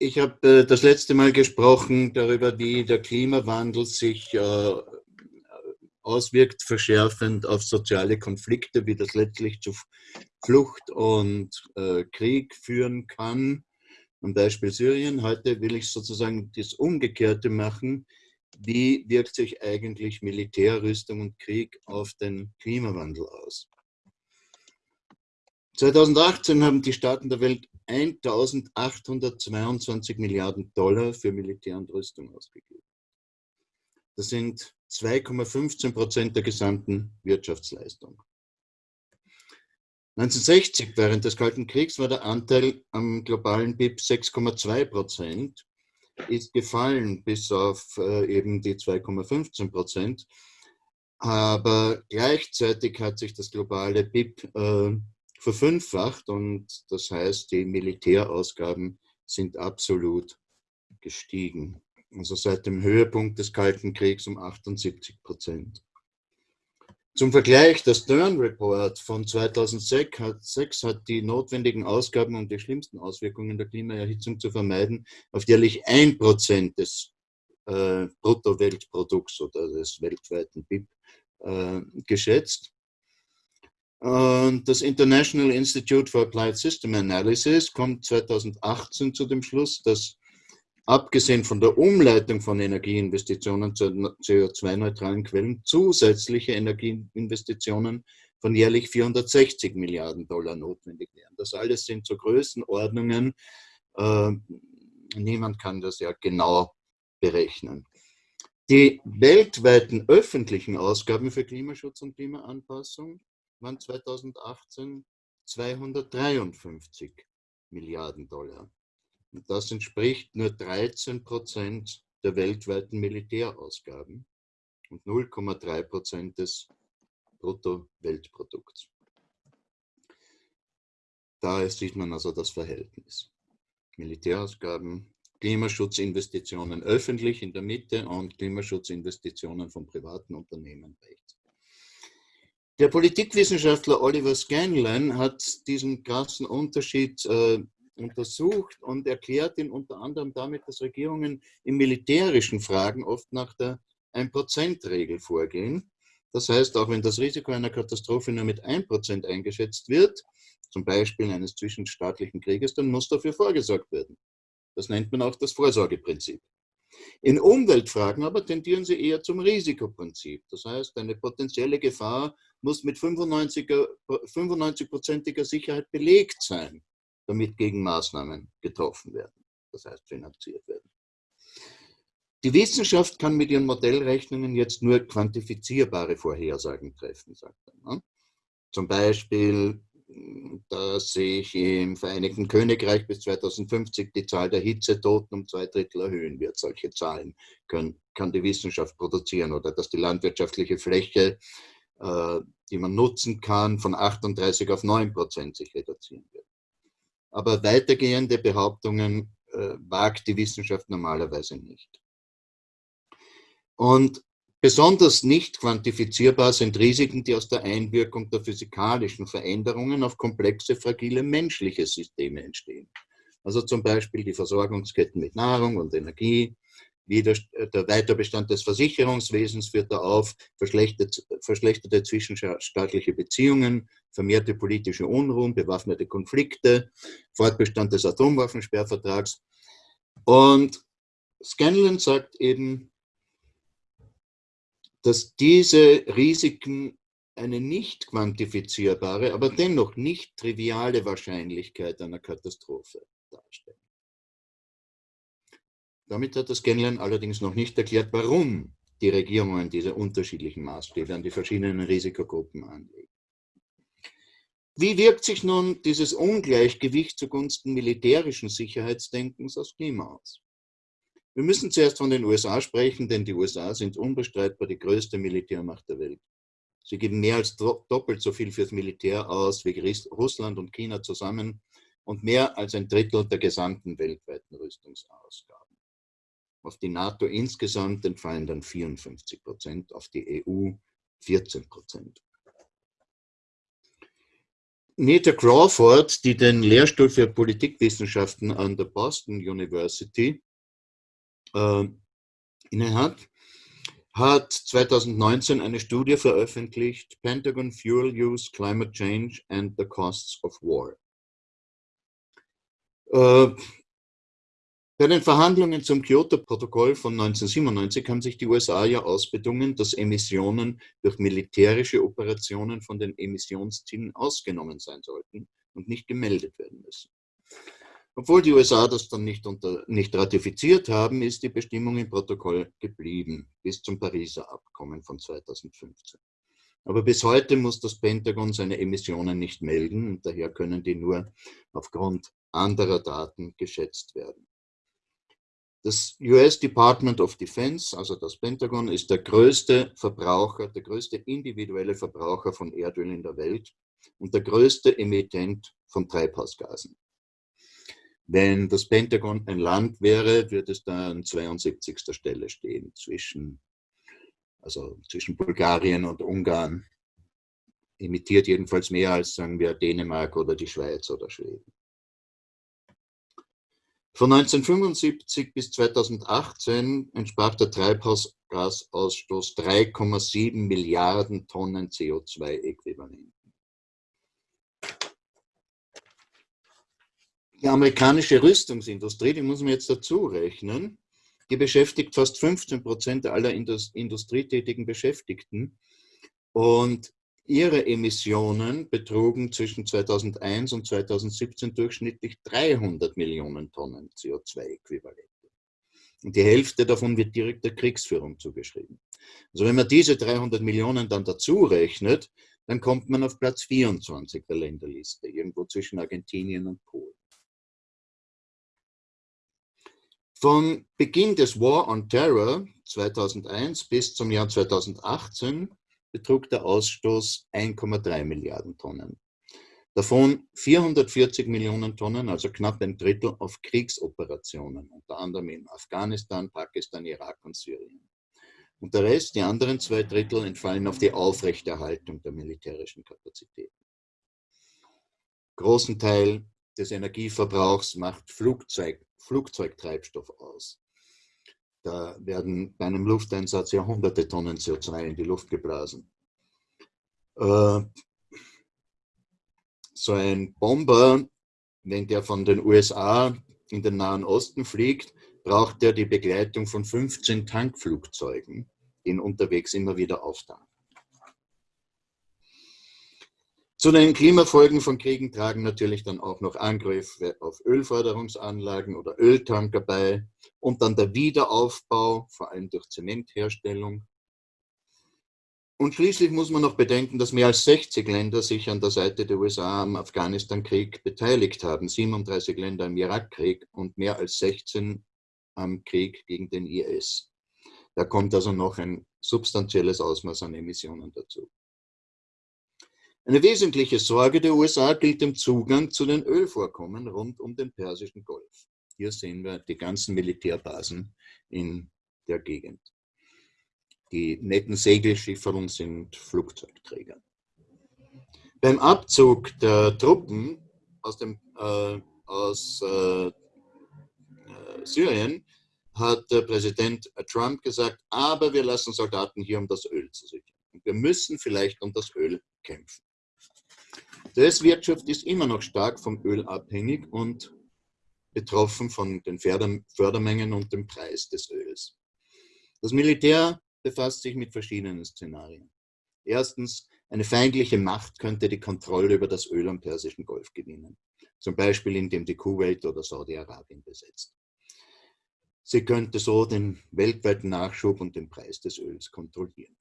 ich habe äh, das letzte Mal gesprochen darüber, wie der Klimawandel sich äh, auswirkt, verschärfend auf soziale Konflikte, wie das letztlich zu Flucht und äh, Krieg führen kann. Am Beispiel Syrien. Heute will ich sozusagen das Umgekehrte machen. Wie wirkt sich eigentlich Militärrüstung und Krieg auf den Klimawandel aus? 2018 haben die Staaten der Welt 1822 Milliarden Dollar für Militär und Rüstung ausgegeben. Das sind 2,15 Prozent der gesamten Wirtschaftsleistung. 1960, während des Kalten Kriegs, war der Anteil am globalen BIP 6,2 Prozent, ist gefallen bis auf äh, eben die 2,15 Prozent. Aber gleichzeitig hat sich das globale BIP äh, verfünffacht und das heißt, die Militärausgaben sind absolut gestiegen. Also seit dem Höhepunkt des Kalten Kriegs um 78 Prozent. Zum Vergleich, der Stern Report von 2006 hat, 6 hat die notwendigen Ausgaben, um die schlimmsten Auswirkungen der Klimaerhitzung zu vermeiden, auf jährlich 1% des äh, Bruttoweltprodukts oder des weltweiten BIP äh, geschätzt. Und das International Institute for Applied System Analysis kommt 2018 zu dem Schluss, dass abgesehen von der Umleitung von Energieinvestitionen zu CO2-neutralen Quellen zusätzliche Energieinvestitionen von jährlich 460 Milliarden Dollar notwendig wären. Das alles sind so Größenordnungen. Äh, niemand kann das ja genau berechnen. Die weltweiten öffentlichen Ausgaben für Klimaschutz und Klimaanpassung waren 2018 253 Milliarden Dollar. Und das entspricht nur 13 Prozent der weltweiten Militärausgaben und 0,3 Prozent des Bruttoweltprodukts. Daher sieht man also das Verhältnis. Militärausgaben, Klimaschutzinvestitionen öffentlich in der Mitte und Klimaschutzinvestitionen von privaten Unternehmen rechts. Der Politikwissenschaftler Oliver Scanlon hat diesen krassen Unterschied äh, untersucht und erklärt ihn unter anderem damit, dass Regierungen in militärischen Fragen oft nach der 1%-Regel vorgehen. Das heißt, auch wenn das Risiko einer Katastrophe nur mit 1% eingeschätzt wird, zum Beispiel eines zwischenstaatlichen Krieges, dann muss dafür vorgesorgt werden. Das nennt man auch das Vorsorgeprinzip. In Umweltfragen aber tendieren sie eher zum Risikoprinzip. Das heißt, eine potenzielle Gefahr muss mit 95-prozentiger Sicherheit belegt sein, damit Gegenmaßnahmen getroffen werden, das heißt finanziert werden. Die Wissenschaft kann mit ihren Modellrechnungen jetzt nur quantifizierbare Vorhersagen treffen, sagt er. Ne? Zum Beispiel dass sich im Vereinigten Königreich bis 2050 die Zahl der Hitzetoten um zwei Drittel erhöhen wird. Solche Zahlen können, kann die Wissenschaft produzieren oder dass die landwirtschaftliche Fläche, äh, die man nutzen kann, von 38 auf 9 Prozent sich reduzieren wird. Aber weitergehende Behauptungen äh, wagt die Wissenschaft normalerweise nicht. Und Besonders nicht quantifizierbar sind Risiken, die aus der Einwirkung der physikalischen Veränderungen auf komplexe, fragile menschliche Systeme entstehen. Also zum Beispiel die Versorgungsketten mit Nahrung und Energie, der, der Weiterbestand des Versicherungswesens führt da auf, verschlechterte, verschlechterte zwischenstaatliche Beziehungen, vermehrte politische Unruhen, bewaffnete Konflikte, Fortbestand des Atomwaffensperrvertrags. Und Scanlon sagt eben, dass diese Risiken eine nicht quantifizierbare, aber dennoch nicht triviale Wahrscheinlichkeit einer Katastrophe darstellen. Damit hat das Kennenlernen allerdings noch nicht erklärt, warum die Regierungen diese unterschiedlichen Maßstäbe an die verschiedenen Risikogruppen anlegen. Wie wirkt sich nun dieses Ungleichgewicht zugunsten militärischen Sicherheitsdenkens aufs Klima aus? Wir müssen zuerst von den USA sprechen, denn die USA sind unbestreitbar die größte Militärmacht der Welt. Sie geben mehr als doppelt so viel fürs Militär aus wie Russland und China zusammen und mehr als ein Drittel der gesamten weltweiten Rüstungsausgaben. Auf die NATO insgesamt entfallen dann 54 Prozent, auf die EU 14 Prozent. Nita Crawford, die den Lehrstuhl für Politikwissenschaften an der Boston University äh, innehat, hat 2019 eine Studie veröffentlicht, Pentagon Fuel Use, Climate Change and the Costs of War. Äh, bei den Verhandlungen zum Kyoto-Protokoll von 1997 haben sich die USA ja ausbedungen, dass Emissionen durch militärische Operationen von den Emissionszielen ausgenommen sein sollten und nicht gemeldet werden müssen. Obwohl die USA das dann nicht, unter, nicht ratifiziert haben, ist die Bestimmung im Protokoll geblieben, bis zum Pariser Abkommen von 2015. Aber bis heute muss das Pentagon seine Emissionen nicht melden und daher können die nur aufgrund anderer Daten geschätzt werden. Das US Department of Defense, also das Pentagon, ist der größte Verbraucher, der größte individuelle Verbraucher von Erdöl in der Welt und der größte Emittent von Treibhausgasen. Wenn das Pentagon ein Land wäre, würde es da an 72. Stelle stehen zwischen, also zwischen Bulgarien und Ungarn. Emittiert jedenfalls mehr als, sagen wir, Dänemark oder die Schweiz oder Schweden. Von 1975 bis 2018 entsprach der Treibhausgasausstoß 3,7 Milliarden Tonnen CO2-Äquivalenten. Die amerikanische Rüstungsindustrie, die muss man jetzt dazu rechnen, die beschäftigt fast 15 Prozent aller industrietätigen Beschäftigten. Und Ihre Emissionen betrugen zwischen 2001 und 2017 durchschnittlich 300 Millionen Tonnen CO2-Äquivalente. Und die Hälfte davon wird direkt der Kriegsführung zugeschrieben. Also wenn man diese 300 Millionen dann dazu rechnet, dann kommt man auf Platz 24 der Länderliste, irgendwo zwischen Argentinien und Polen. Von Beginn des War on Terror 2001 bis zum Jahr 2018 betrug der Ausstoß 1,3 Milliarden Tonnen. Davon 440 Millionen Tonnen, also knapp ein Drittel, auf Kriegsoperationen, unter anderem in Afghanistan, Pakistan, Irak und Syrien. Und der Rest, die anderen zwei Drittel, entfallen auf die Aufrechterhaltung der militärischen Kapazitäten. Großen Teil des Energieverbrauchs macht Flugzeug, Flugzeugtreibstoff aus. Da werden bei einem Lufteinsatz ja hunderte Tonnen CO2 in die Luft geblasen. Äh, so ein Bomber, wenn der von den USA in den Nahen Osten fliegt, braucht er die Begleitung von 15 Tankflugzeugen, die ihn unterwegs immer wieder auftanken. Zu den Klimafolgen von Kriegen tragen natürlich dann auch noch Angriffe auf Ölförderungsanlagen oder Öltanker bei und dann der Wiederaufbau, vor allem durch Zementherstellung. Und schließlich muss man noch bedenken, dass mehr als 60 Länder sich an der Seite der USA am Afghanistan-Krieg beteiligt haben, 37 Länder im Irakkrieg und mehr als 16 am Krieg gegen den IS. Da kommt also noch ein substanzielles Ausmaß an Emissionen dazu. Eine wesentliche Sorge der USA gilt dem Zugang zu den Ölvorkommen rund um den Persischen Golf. Hier sehen wir die ganzen Militärbasen in der Gegend. Die netten Segelschifferungen sind Flugzeugträger. Beim Abzug der Truppen aus, dem, äh, aus äh, äh Syrien hat Präsident Trump gesagt, aber wir lassen Soldaten hier, um das Öl zu sichern. Und wir müssen vielleicht um das Öl kämpfen. Die US-Wirtschaft ist immer noch stark vom Öl abhängig und betroffen von den Fördermengen und dem Preis des Öls. Das Militär befasst sich mit verschiedenen Szenarien. Erstens, eine feindliche Macht könnte die Kontrolle über das Öl am Persischen Golf gewinnen, zum Beispiel indem die Kuwait oder Saudi-Arabien besetzt. Sie könnte so den weltweiten Nachschub und den Preis des Öls kontrollieren.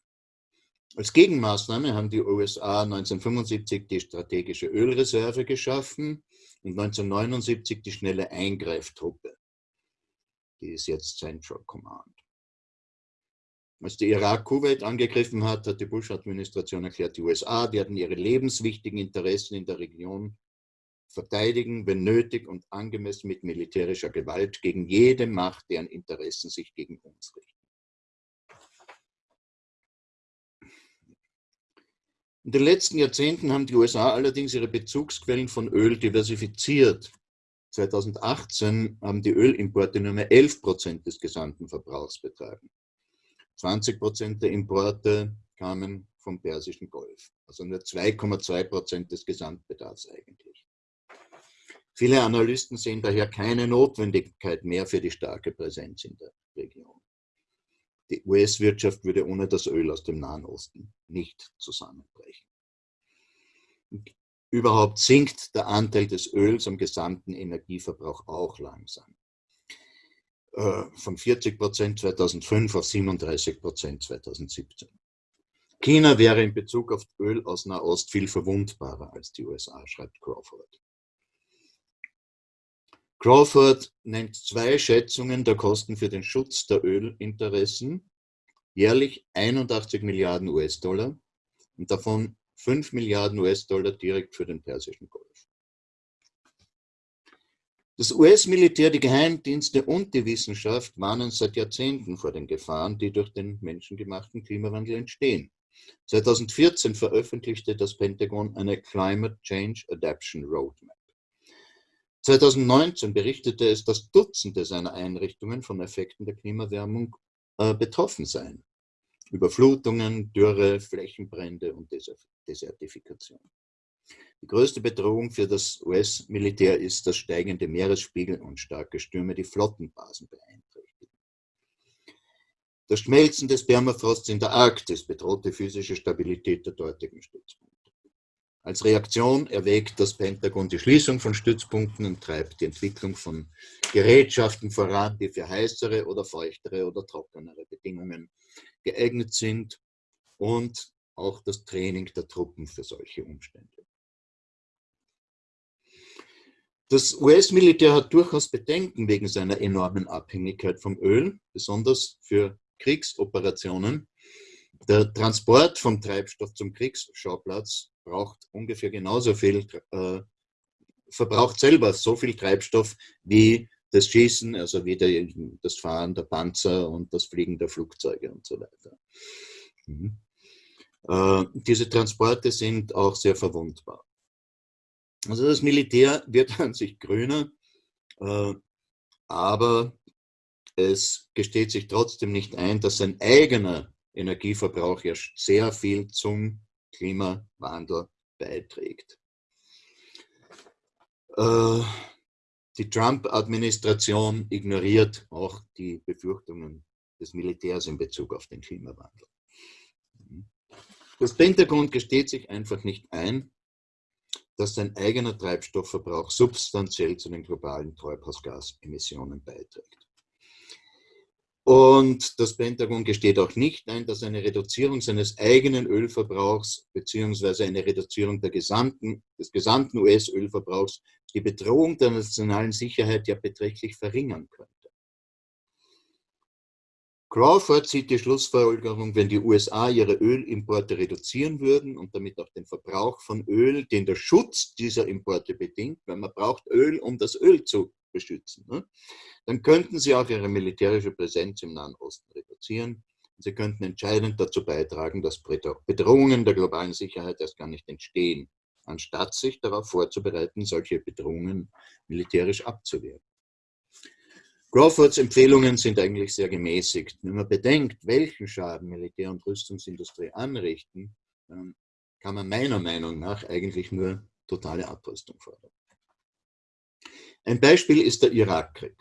Als Gegenmaßnahme haben die USA 1975 die strategische Ölreserve geschaffen und 1979 die schnelle Eingreiftruppe. Die ist jetzt Central Command. Als der Irak Kuwait angegriffen hat, hat die Bush-Administration erklärt, die USA werden ihre lebenswichtigen Interessen in der Region verteidigen, wenn nötig und angemessen mit militärischer Gewalt gegen jede Macht, deren Interessen sich gegen uns richten. In den letzten Jahrzehnten haben die USA allerdings ihre Bezugsquellen von Öl diversifiziert. 2018 haben die Ölimporte nur mehr 11 Prozent des gesamten Verbrauchs betragen. 20 Prozent der Importe kamen vom Persischen Golf, also nur 2,2 Prozent des Gesamtbedarfs eigentlich. Viele Analysten sehen daher keine Notwendigkeit mehr für die starke Präsenz in der Region. Die US-Wirtschaft würde ohne das Öl aus dem Nahen Osten nicht zusammenbrechen. Überhaupt sinkt der Anteil des Öls am gesamten Energieverbrauch auch langsam. Äh, von 40 Prozent 2005 auf 37 Prozent 2017. China wäre in Bezug auf Öl aus Nahost viel verwundbarer als die USA, schreibt Crawford. Crawford nennt zwei Schätzungen der Kosten für den Schutz der Ölinteressen, jährlich 81 Milliarden US-Dollar und davon 5 Milliarden US-Dollar direkt für den Persischen Golf. Das US-Militär, die Geheimdienste und die Wissenschaft warnen seit Jahrzehnten vor den Gefahren, die durch den menschengemachten Klimawandel entstehen. 2014 veröffentlichte das Pentagon eine Climate Change Adaption Roadmap. 2019 berichtete es, dass Dutzende seiner Einrichtungen von Effekten der Klimawärmung äh, betroffen seien. Überflutungen, Dürre, Flächenbrände und Desertifikation. Die größte Bedrohung für das US-Militär ist, dass steigende Meeresspiegel und starke Stürme die Flottenbasen beeinträchtigen. Das Schmelzen des Permafrosts in der Arktis bedroht die physische Stabilität der dortigen Stützpunkte. Als Reaktion erwägt das Pentagon die Schließung von Stützpunkten und treibt die Entwicklung von Gerätschaften voran, die für heißere oder feuchtere oder trockenere Bedingungen geeignet sind und auch das Training der Truppen für solche Umstände. Das US-Militär hat durchaus Bedenken wegen seiner enormen Abhängigkeit vom Öl, besonders für Kriegsoperationen. Der Transport vom Treibstoff zum Kriegsschauplatz braucht ungefähr genauso viel, äh, verbraucht selber so viel Treibstoff wie das Schießen, also wie der, das Fahren der Panzer und das Fliegen der Flugzeuge und so weiter. Mhm. Äh, diese Transporte sind auch sehr verwundbar. Also das Militär wird an sich grüner, äh, aber es gesteht sich trotzdem nicht ein, dass sein eigener Energieverbrauch ja sehr viel zum Klimawandel beiträgt. Äh, die Trump-Administration ignoriert auch die Befürchtungen des Militärs in Bezug auf den Klimawandel. Das Pentagon gesteht sich einfach nicht ein, dass sein eigener Treibstoffverbrauch substanziell zu den globalen Treibhausgasemissionen beiträgt. Und das Pentagon gesteht auch nicht ein, dass eine Reduzierung seines eigenen Ölverbrauchs beziehungsweise eine Reduzierung gesamten, des gesamten US-Ölverbrauchs die Bedrohung der nationalen Sicherheit ja beträchtlich verringern könnte. Crawford zieht die Schlussfolgerung, wenn die USA ihre Ölimporte reduzieren würden und damit auch den Verbrauch von Öl, den der Schutz dieser Importe bedingt, weil man braucht Öl, um das Öl zu beschützen. Ne? Dann könnten sie auch ihre militärische Präsenz im Nahen Osten reduzieren. Sie könnten entscheidend dazu beitragen, dass Bedrohungen der globalen Sicherheit erst gar nicht entstehen, anstatt sich darauf vorzubereiten, solche Bedrohungen militärisch abzuwehren. Crawfords Empfehlungen sind eigentlich sehr gemäßigt. Wenn man bedenkt, welchen Schaden Militär- und Rüstungsindustrie anrichten, kann man meiner Meinung nach eigentlich nur totale Abrüstung fordern. Ein Beispiel ist der Irakkrieg.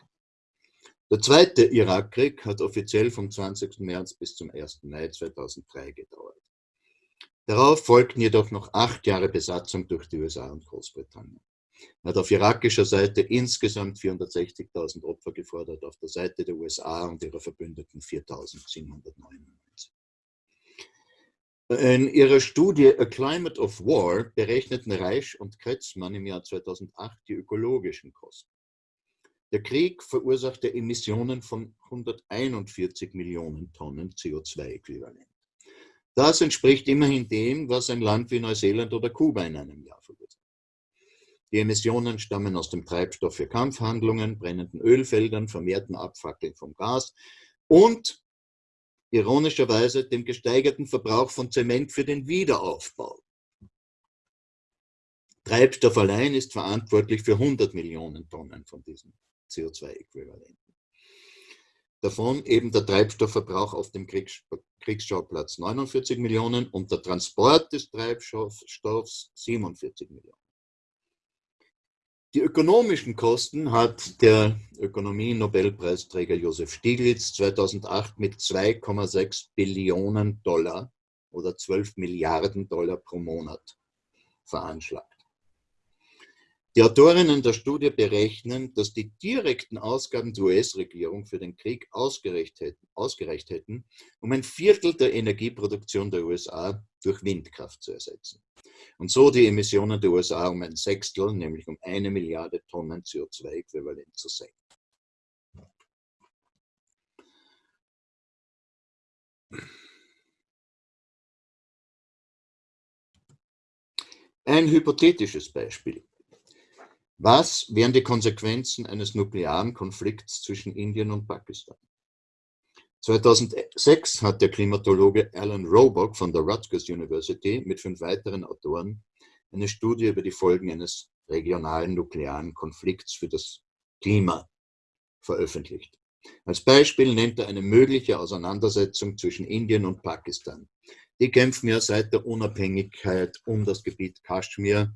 Der zweite Irakkrieg hat offiziell vom 20. März bis zum 1. Mai 2003 gedauert. Darauf folgten jedoch noch acht Jahre Besatzung durch die USA und Großbritannien. Er hat auf irakischer Seite insgesamt 460.000 Opfer gefordert, auf der Seite der USA und ihrer Verbündeten 4.799. In ihrer Studie A Climate of War berechneten Reich und Kretzmann im Jahr 2008 die ökologischen Kosten. Der Krieg verursachte Emissionen von 141 Millionen Tonnen CO2-Äquivalent. Das entspricht immerhin dem, was ein Land wie Neuseeland oder Kuba in einem Jahr verursacht. Die Emissionen stammen aus dem Treibstoff für Kampfhandlungen, brennenden Ölfeldern, vermehrten Abfackeln vom Gas und ironischerweise dem gesteigerten Verbrauch von Zement für den Wiederaufbau. Treibstoff allein ist verantwortlich für 100 Millionen Tonnen von diesem CO2-Äquivalenten. Davon eben der Treibstoffverbrauch auf dem Kriegs Kriegsschauplatz 49 Millionen und der Transport des Treibstoffs 47 Millionen. Die ökonomischen Kosten hat der Ökonomie-Nobelpreisträger Josef Stiglitz 2008 mit 2,6 Billionen Dollar oder 12 Milliarden Dollar pro Monat veranschlagt. Die Autorinnen der Studie berechnen, dass die direkten Ausgaben der US-Regierung für den Krieg ausgereicht hätten, ausgereicht hätten, um ein Viertel der Energieproduktion der USA durch Windkraft zu ersetzen. Und so die Emissionen der USA um ein Sechstel, nämlich um eine Milliarde Tonnen CO2-Äquivalent zu senken. Ein hypothetisches Beispiel. Was wären die Konsequenzen eines nuklearen Konflikts zwischen Indien und Pakistan? 2006 hat der Klimatologe Alan Robock von der Rutgers University mit fünf weiteren Autoren eine Studie über die Folgen eines regionalen nuklearen Konflikts für das Klima veröffentlicht. Als Beispiel nennt er eine mögliche Auseinandersetzung zwischen Indien und Pakistan. Die kämpfen ja seit der Unabhängigkeit um das Gebiet Kaschmir,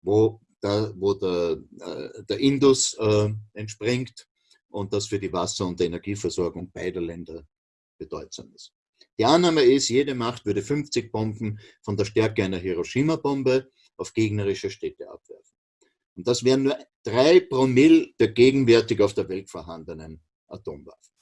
wo da, wo der, äh, der Indus äh, entspringt und das für die Wasser- und Energieversorgung beider Länder bedeutsam ist. Die Annahme ist, jede Macht würde 50 Bomben von der Stärke einer Hiroshima-Bombe auf gegnerische Städte abwerfen. Und das wären nur drei Promille der gegenwärtig auf der Welt vorhandenen Atomwaffen.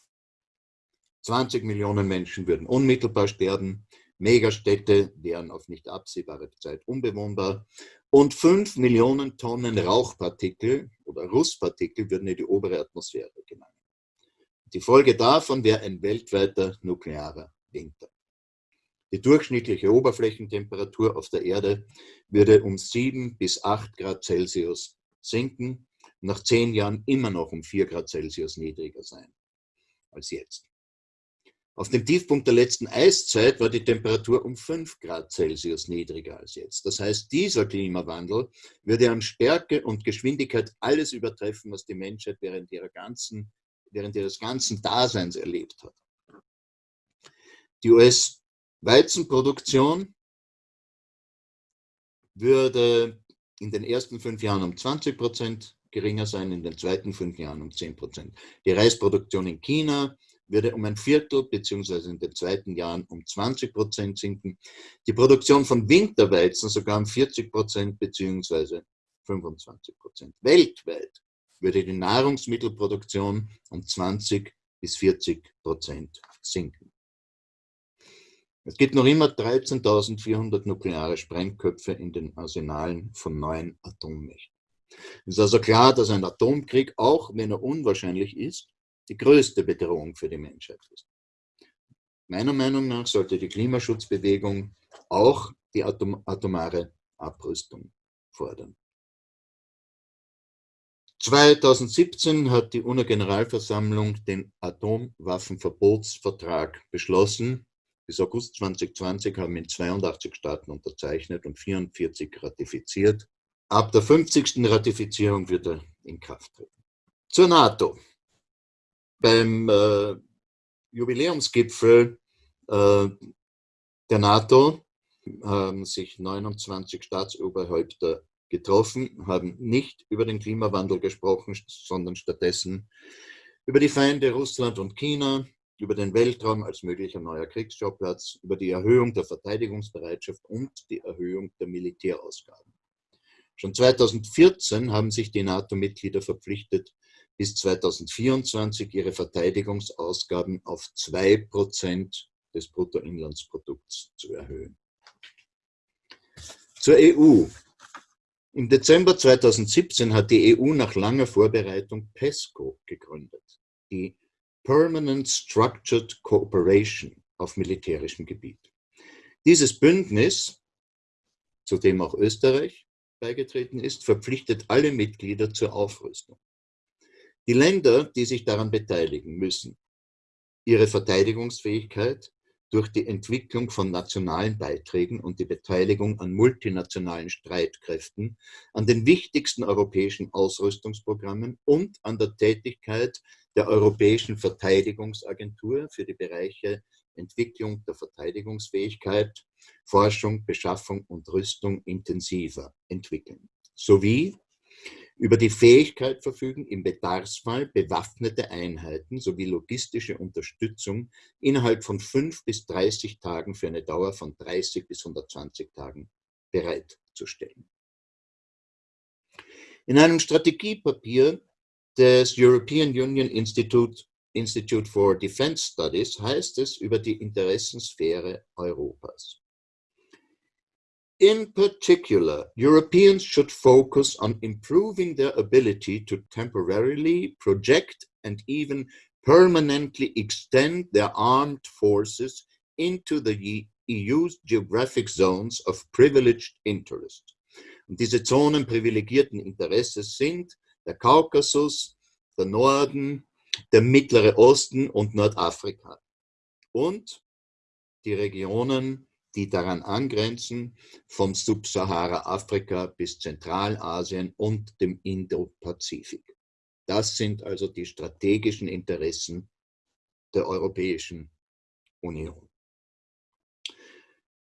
20 Millionen Menschen würden unmittelbar sterben, Megastädte wären auf nicht absehbare Zeit unbewohnbar und 5 Millionen Tonnen Rauchpartikel oder Rußpartikel würden in die obere Atmosphäre gelangen. Die Folge davon wäre ein weltweiter nuklearer Winter. Die durchschnittliche Oberflächentemperatur auf der Erde würde um 7 bis 8 Grad Celsius sinken, nach zehn Jahren immer noch um 4 Grad Celsius niedriger sein als jetzt. Auf dem Tiefpunkt der letzten Eiszeit war die Temperatur um 5 Grad Celsius niedriger als jetzt. Das heißt, dieser Klimawandel würde an Stärke und Geschwindigkeit alles übertreffen, was die Menschheit während, ihrer ganzen, während ihres ganzen Daseins erlebt hat. Die US-Weizenproduktion würde in den ersten fünf Jahren um 20 Prozent geringer sein, in den zweiten fünf Jahren um 10 Prozent. Die Reisproduktion in China würde um ein Viertel beziehungsweise in den zweiten Jahren um 20 Prozent sinken. Die Produktion von Winterweizen sogar um 40 Prozent beziehungsweise 25 Prozent. Weltweit würde die Nahrungsmittelproduktion um 20 bis 40 Prozent sinken. Es gibt noch immer 13.400 nukleare Sprengköpfe in den Arsenalen von neun Atommächten. Es ist also klar, dass ein Atomkrieg, auch wenn er unwahrscheinlich ist, die größte Bedrohung für die Menschheit ist. Meiner Meinung nach sollte die Klimaschutzbewegung auch die Atom atomare Abrüstung fordern. 2017 hat die UNO-Generalversammlung den Atomwaffenverbotsvertrag beschlossen. Bis August 2020 haben ihn 82 Staaten unterzeichnet und 44 ratifiziert. Ab der 50. Ratifizierung wird er in Kraft treten. Zur NATO beim äh, Jubiläumsgipfel äh, der NATO haben sich 29 Staatsoberhäupter getroffen, haben nicht über den Klimawandel gesprochen, sondern stattdessen über die Feinde Russland und China, über den Weltraum als möglicher neuer Kriegsschauplatz, über die Erhöhung der Verteidigungsbereitschaft und die Erhöhung der Militärausgaben. Schon 2014 haben sich die NATO-Mitglieder verpflichtet, bis 2024 ihre Verteidigungsausgaben auf 2% des Bruttoinlandsprodukts zu erhöhen. Zur EU. Im Dezember 2017 hat die EU nach langer Vorbereitung PESCO gegründet, die Permanent Structured Cooperation auf militärischem Gebiet. Dieses Bündnis, zu dem auch Österreich beigetreten ist, verpflichtet alle Mitglieder zur Aufrüstung. Die Länder, die sich daran beteiligen, müssen ihre Verteidigungsfähigkeit durch die Entwicklung von nationalen Beiträgen und die Beteiligung an multinationalen Streitkräften, an den wichtigsten europäischen Ausrüstungsprogrammen und an der Tätigkeit der Europäischen Verteidigungsagentur für die Bereiche Entwicklung der Verteidigungsfähigkeit, Forschung, Beschaffung und Rüstung intensiver entwickeln, sowie über die Fähigkeit verfügen, im Bedarfsfall bewaffnete Einheiten sowie logistische Unterstützung innerhalb von 5 bis 30 Tagen für eine Dauer von 30 bis 120 Tagen bereitzustellen. In einem Strategiepapier des European Union Institute, Institute for Defense Studies heißt es über die Interessensphäre Europas. In particular, Europeans should focus on improving their ability to temporarily project and even permanently extend their armed forces into the EU's geographic zones of privileged interest. Und diese Zonen privilegierten Interesses sind der Kaukasus, der Norden, der Mittlere Osten und Nordafrika. Und die Regionen die daran angrenzen, vom Subsahara-Afrika bis Zentralasien und dem Indo-Pazifik. Das sind also die strategischen Interessen der Europäischen Union.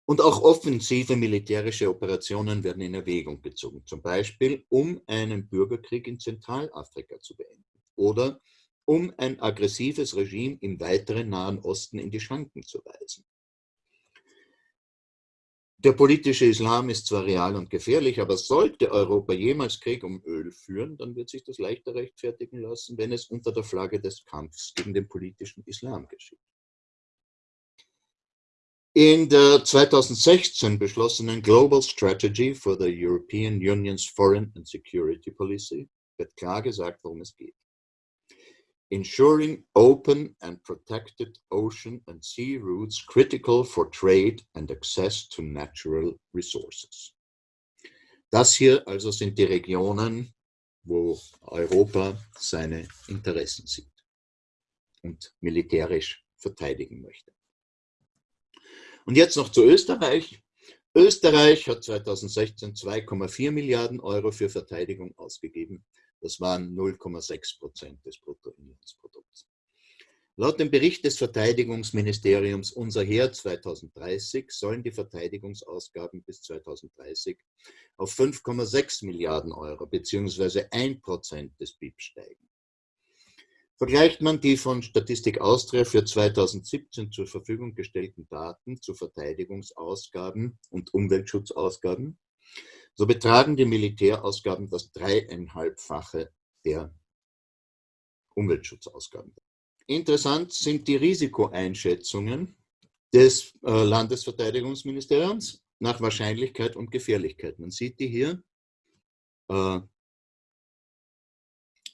Und auch offensive militärische Operationen werden in Erwägung gezogen, zum Beispiel um einen Bürgerkrieg in Zentralafrika zu beenden oder um ein aggressives Regime im weiteren Nahen Osten in die Schranken zu weisen. Der politische Islam ist zwar real und gefährlich, aber sollte Europa jemals Krieg um Öl führen, dann wird sich das leichter rechtfertigen lassen, wenn es unter der Flagge des Kampfs gegen den politischen Islam geschieht. In der 2016 beschlossenen Global Strategy for the European Union's Foreign and Security Policy wird klar gesagt, worum es geht ensuring open and protected ocean and sea routes critical for trade and access to natural resources. Das hier also sind die Regionen, wo Europa seine Interessen sieht und militärisch verteidigen möchte. Und jetzt noch zu Österreich. Österreich hat 2016 2,4 Milliarden Euro für Verteidigung ausgegeben. Das waren 0,6 Prozent des Bruttoinlandsprodukts. Laut dem Bericht des Verteidigungsministeriums Unser Heer 2030 sollen die Verteidigungsausgaben bis 2030 auf 5,6 Milliarden Euro bzw. 1 Prozent des BIP steigen. Vergleicht man die von Statistik Austria für 2017 zur Verfügung gestellten Daten zu Verteidigungsausgaben und Umweltschutzausgaben, so betragen die Militärausgaben das dreieinhalbfache der Umweltschutzausgaben. Interessant sind die Risikoeinschätzungen des äh, Landesverteidigungsministeriums nach Wahrscheinlichkeit und Gefährlichkeit. Man sieht die hier äh,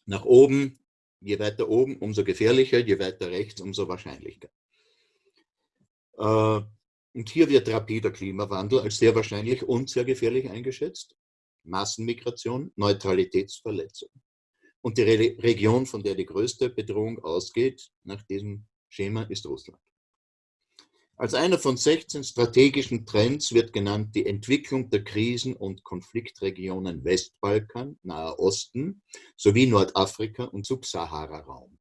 nach oben, je weiter oben, umso gefährlicher, je weiter rechts, umso wahrscheinlicher. Äh, und hier wird rapider Klimawandel als sehr wahrscheinlich und sehr gefährlich eingeschätzt. Massenmigration, Neutralitätsverletzung. Und die Re Region, von der die größte Bedrohung ausgeht, nach diesem Schema, ist Russland. Als einer von 16 strategischen Trends wird genannt die Entwicklung der Krisen- und Konfliktregionen Westbalkan, Naher Osten sowie Nordafrika und Subsahara-Raum.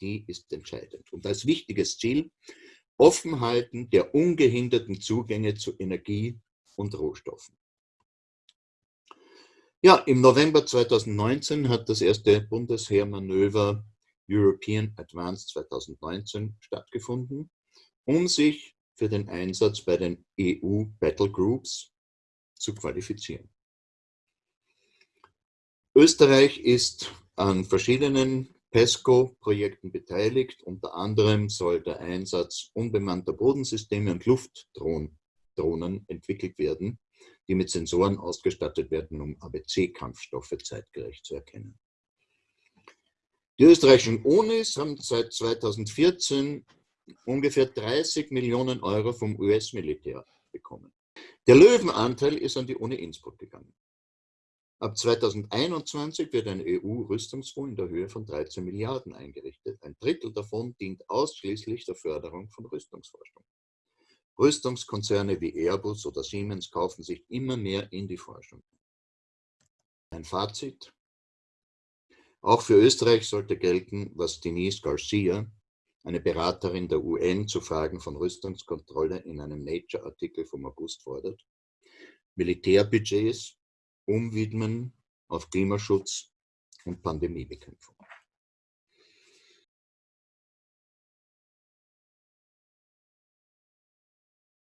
Die ist entscheidend. Und als wichtiges Ziel Offenhalten der ungehinderten Zugänge zu Energie und Rohstoffen. Ja, im November 2019 hat das erste Bundesheermanöver European Advanced 2019 stattgefunden, um sich für den Einsatz bei den EU Battle Groups zu qualifizieren. Österreich ist an verschiedenen PESCO-Projekten beteiligt. Unter anderem soll der Einsatz unbemannter Bodensysteme und Luftdrohnen entwickelt werden, die mit Sensoren ausgestattet werden, um ABC-Kampfstoffe zeitgerecht zu erkennen. Die österreichischen Unis haben seit 2014 ungefähr 30 Millionen Euro vom US-Militär bekommen. Der Löwenanteil ist an die Uni Innsbruck gegangen. Ab 2021 wird ein EU-Rüstungsfonds in der Höhe von 13 Milliarden eingerichtet. Ein Drittel davon dient ausschließlich der Förderung von Rüstungsforschung. Rüstungskonzerne wie Airbus oder Siemens kaufen sich immer mehr in die Forschung. Ein Fazit. Auch für Österreich sollte gelten, was Denise Garcia, eine Beraterin der UN zu Fragen von Rüstungskontrolle in einem Nature-Artikel vom August fordert. Militärbudgets umwidmen auf Klimaschutz und Pandemiebekämpfung.